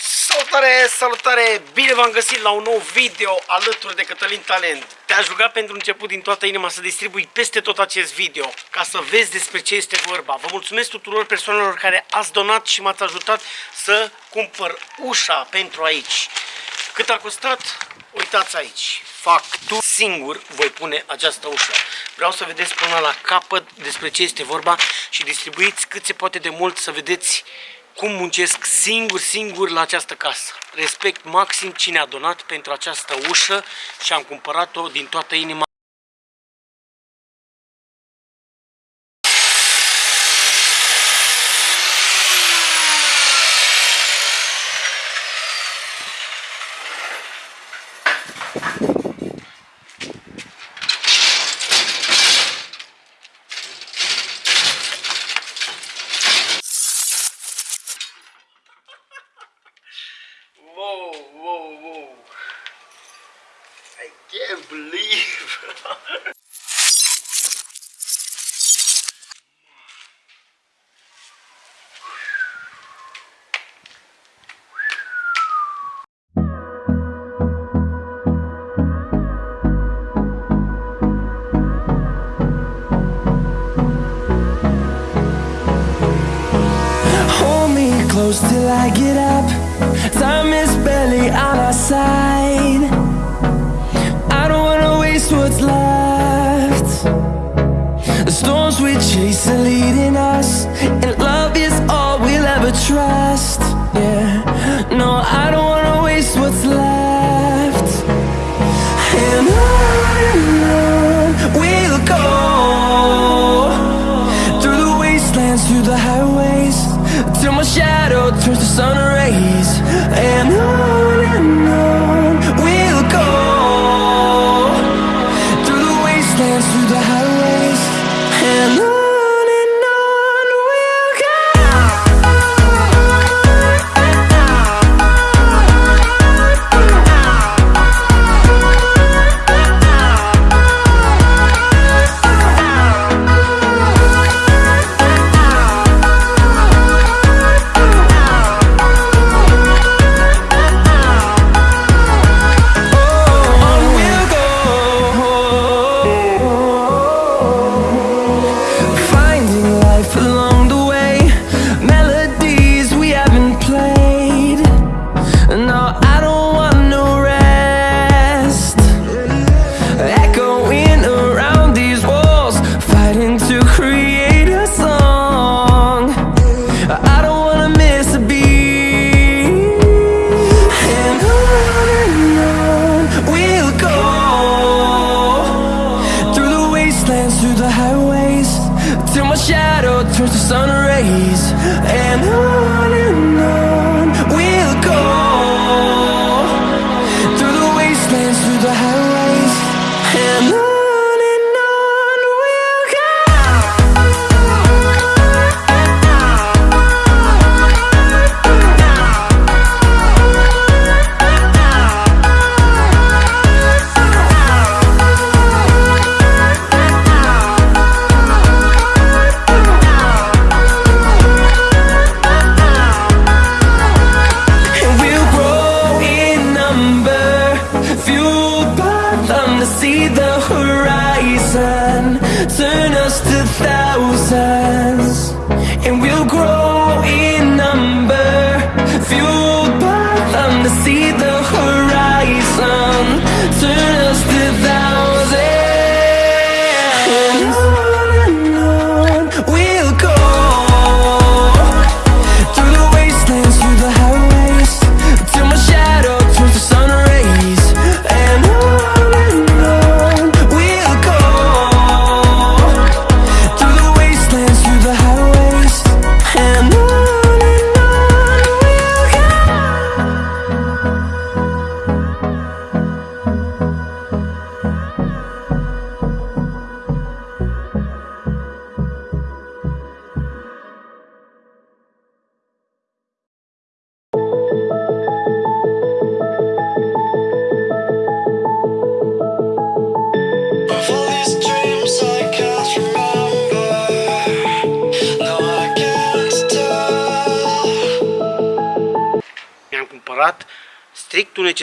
Salutare, salutare! Bine v-am găsit la un nou video alături de Cătălin Talent. Te-aș ruga pentru început din toată inima să distribui peste tot acest video ca să vezi despre ce este vorba. Vă mulțumesc tuturor persoanelor care ați donat și m-ați ajutat să cumpăr ușa pentru aici. Cât a costat? Uitați aici. Fac tu singur voi pune această ușă. Vreau să vedeți până la capăt despre ce este vorba și distribuiți cât se poate de mult să vedeți cum muncesc singur, singur la această casă. Respect maxim cine a donat pentru această ușă și am cumpărat-o din toată inima. I get up.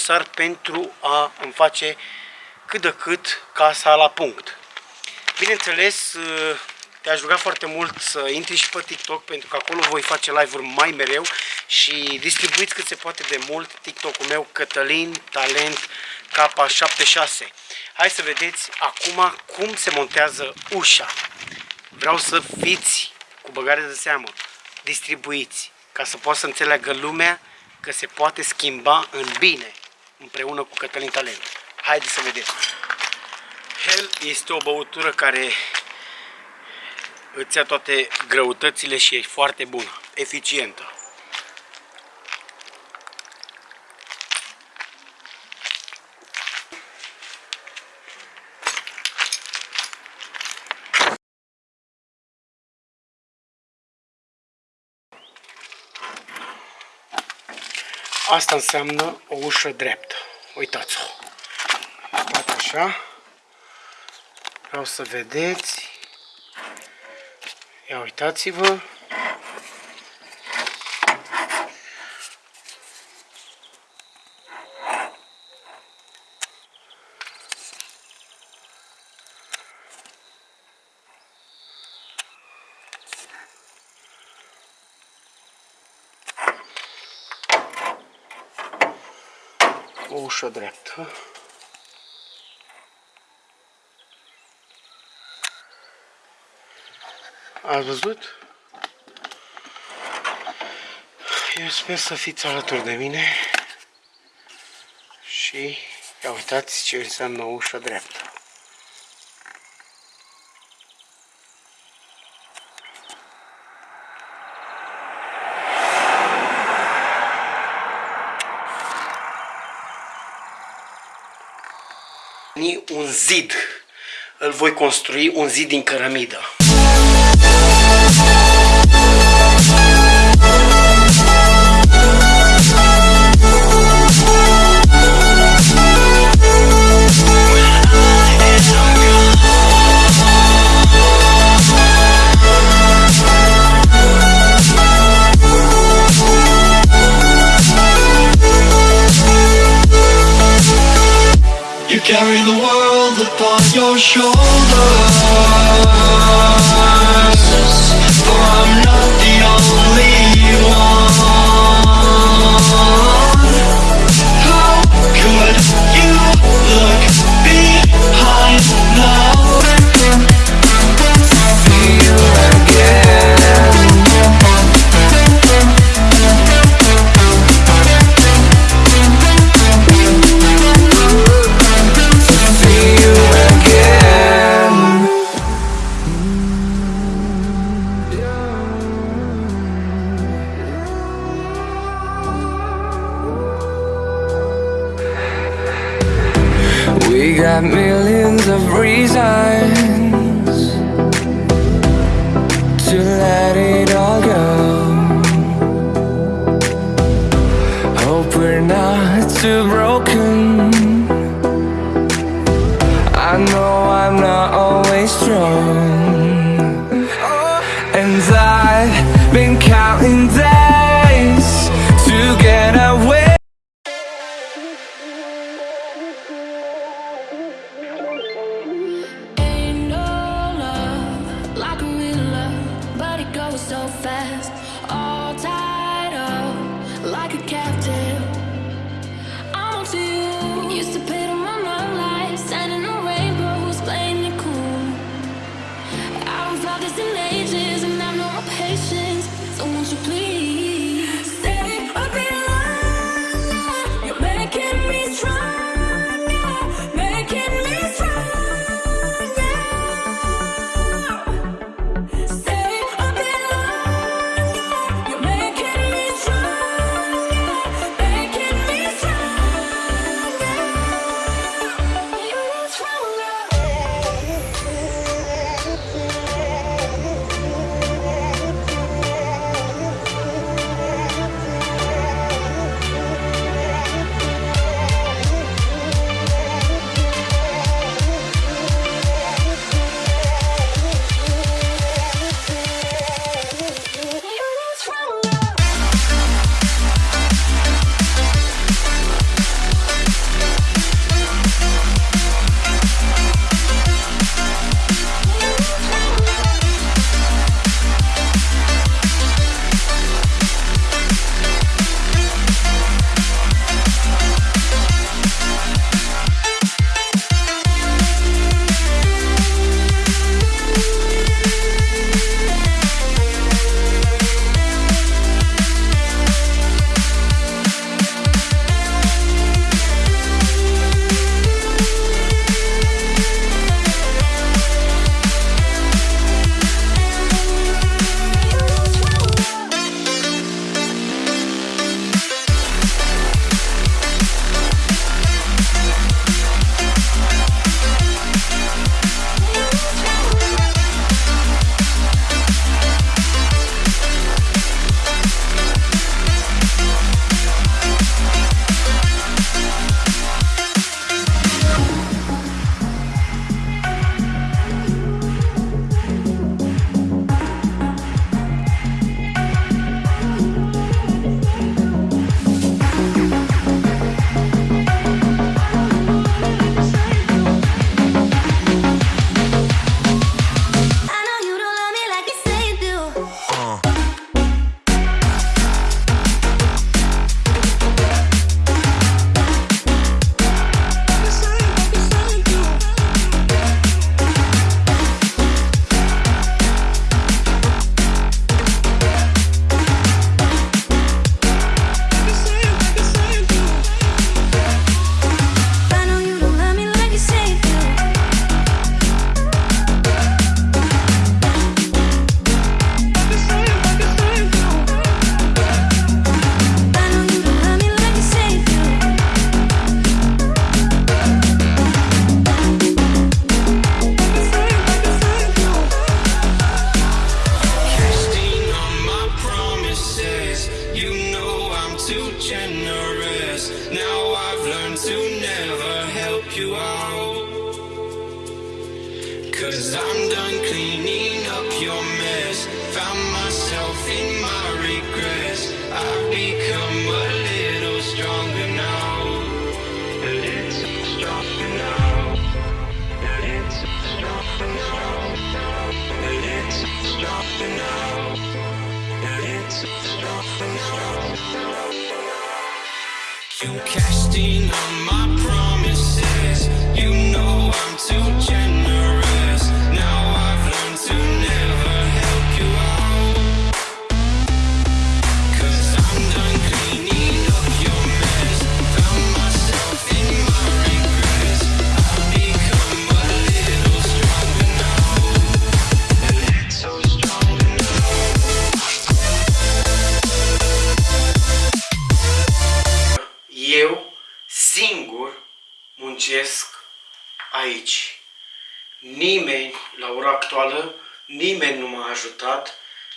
Necesar pentru a îmi face cât de cât casa la punct. Bineînțeles, te-aș ruga foarte mult să intri și pe TikTok pentru că acolo voi face live-uri mai mereu și distribuiți cât se poate de mult TikTok-ul meu Cătălin Talent K76. Hai să vedeți acum cum se montează ușa. Vreau să fiți cu băgare de seamă, distribuiți, ca să poată să înțeleagă lumea că se poate schimba în bine împreună cu Cătălin Talent. Haideți să vedeți. Hell este o băutură care îți ia toate greutățile și e foarte bună, eficientă. Asta înseamnă o ușă dreaptă. Uitați-o. așa. Vreau să vedeți. Ia uitați-vă. O ușă dreaptă. Ați văzut? Eu sper să fiți alături de mine și ia uitați ce înseamnă o ușă dreaptă. un zid. Îl voi construi un zid din cărămidă. Carry the world upon your shoulders hearts are broken. I know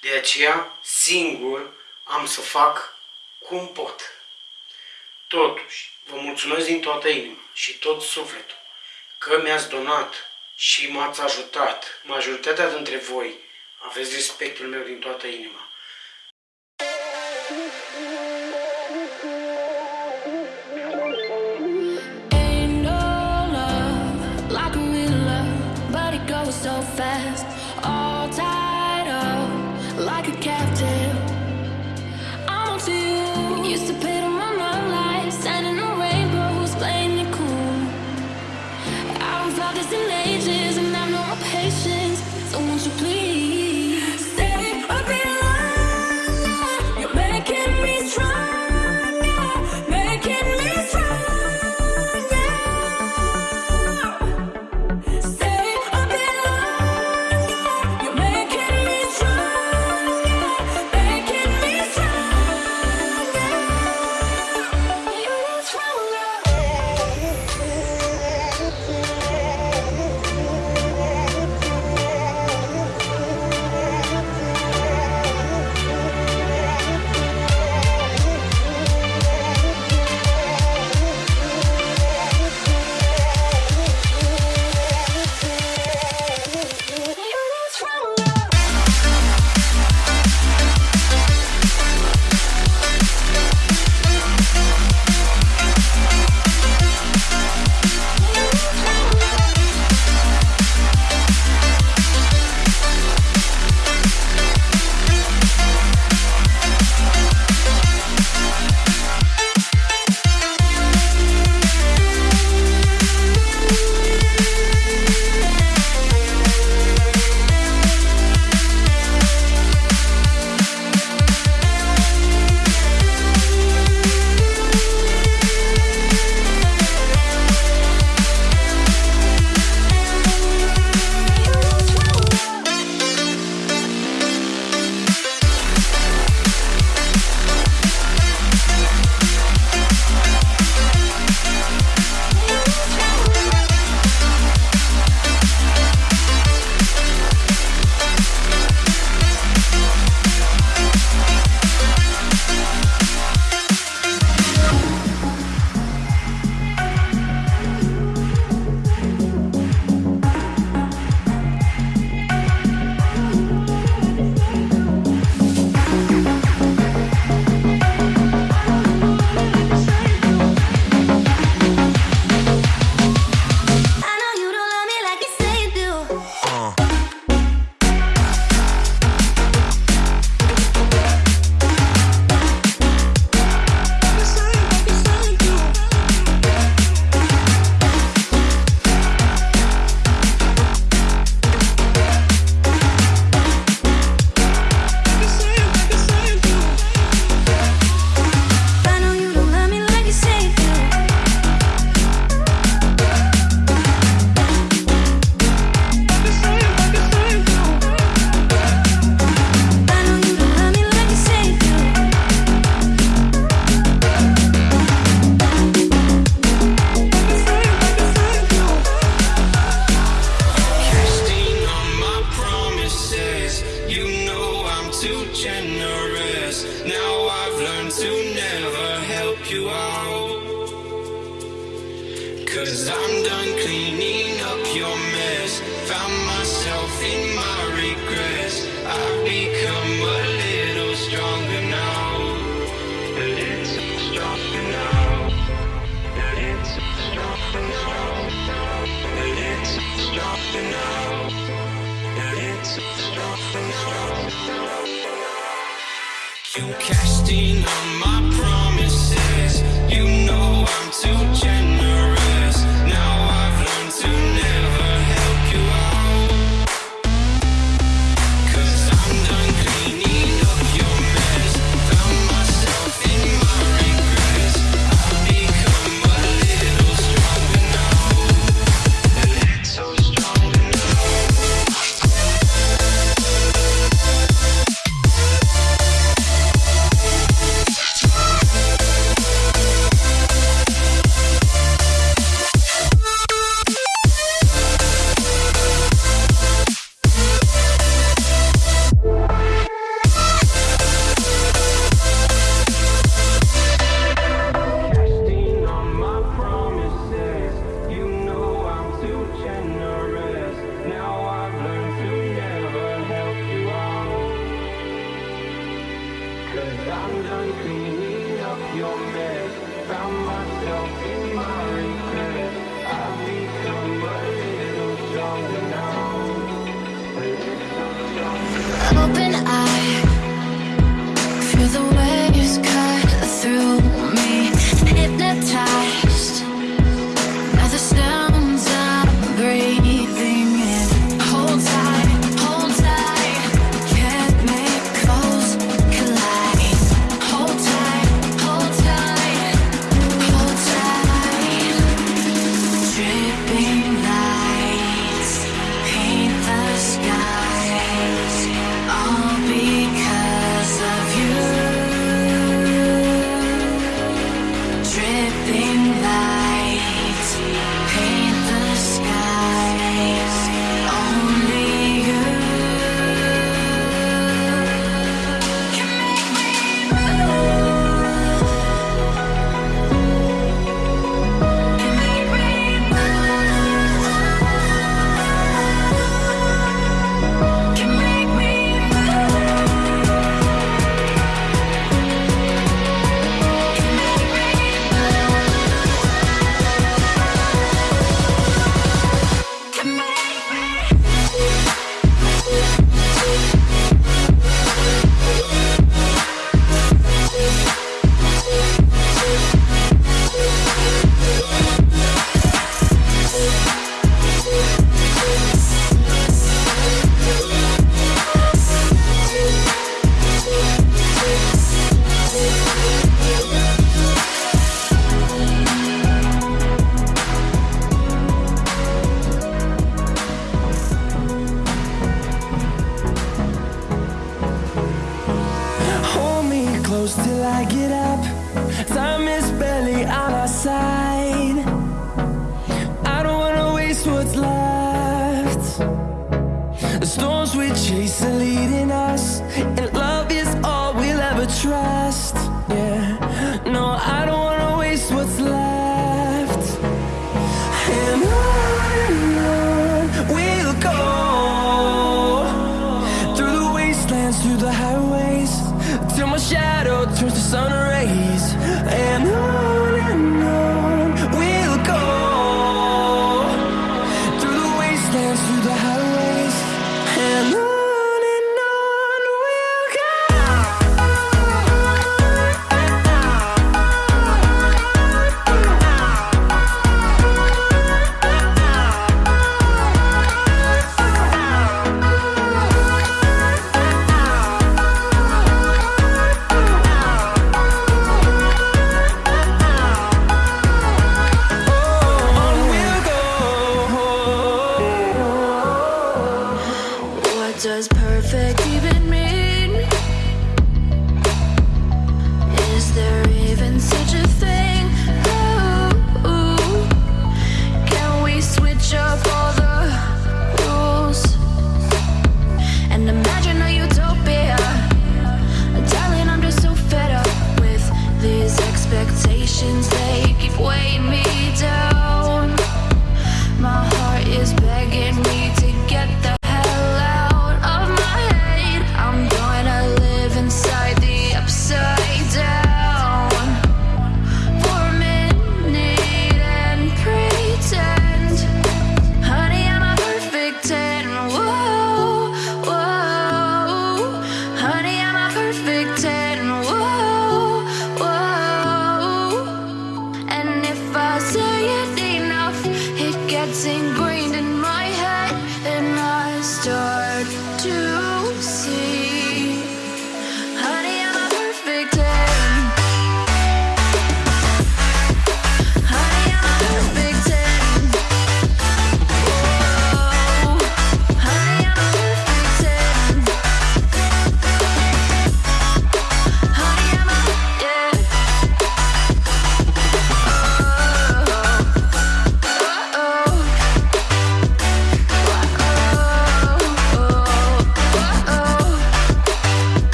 De aceea, singur am să fac cum pot. Totuși, vă mulțumesc din toată inima și tot sufletul că mi-ați donat și m-ați ajutat. Majoritatea dintre voi aveți respectul meu din toată inima. Thank you.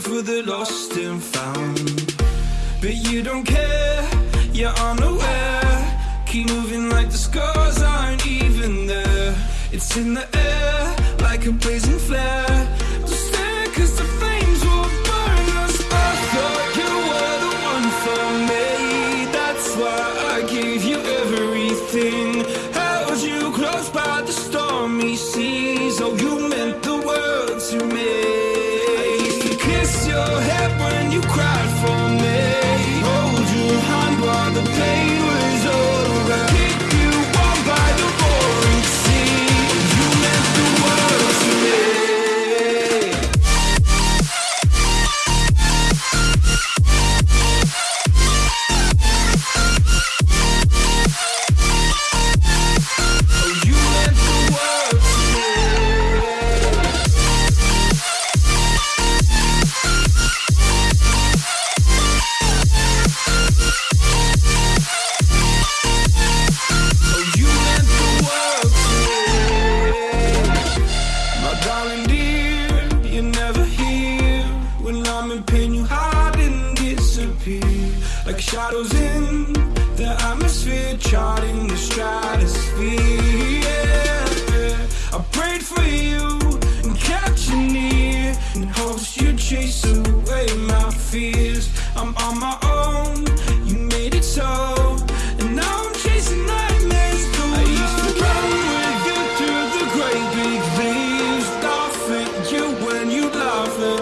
for the lost and found. But you don't care, you're unaware. Keep moving like the scars aren't even there. It's in the air, like a blazing flare.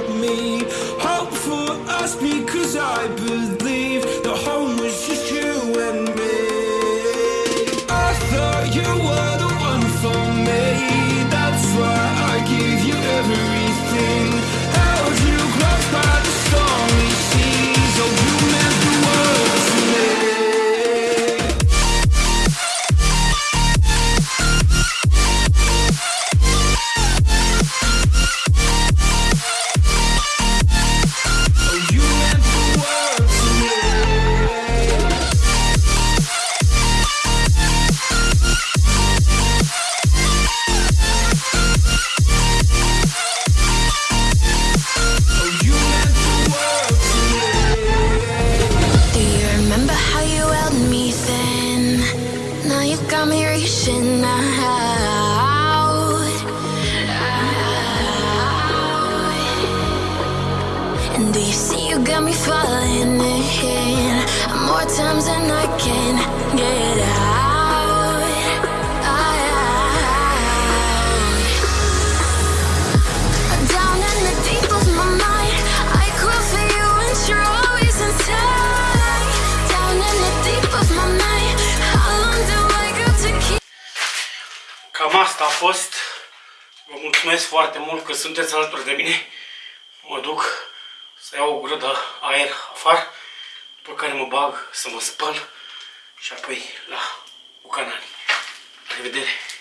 me. I'm reaching out. And you got me falling in? More times than I can get out. asta a fost. Vă mulțumesc foarte mult că sunteți alături de mine. Mă duc să iau o gură de aer afară, după care mă bag să mă spăl și apoi la bucanani. La revedere!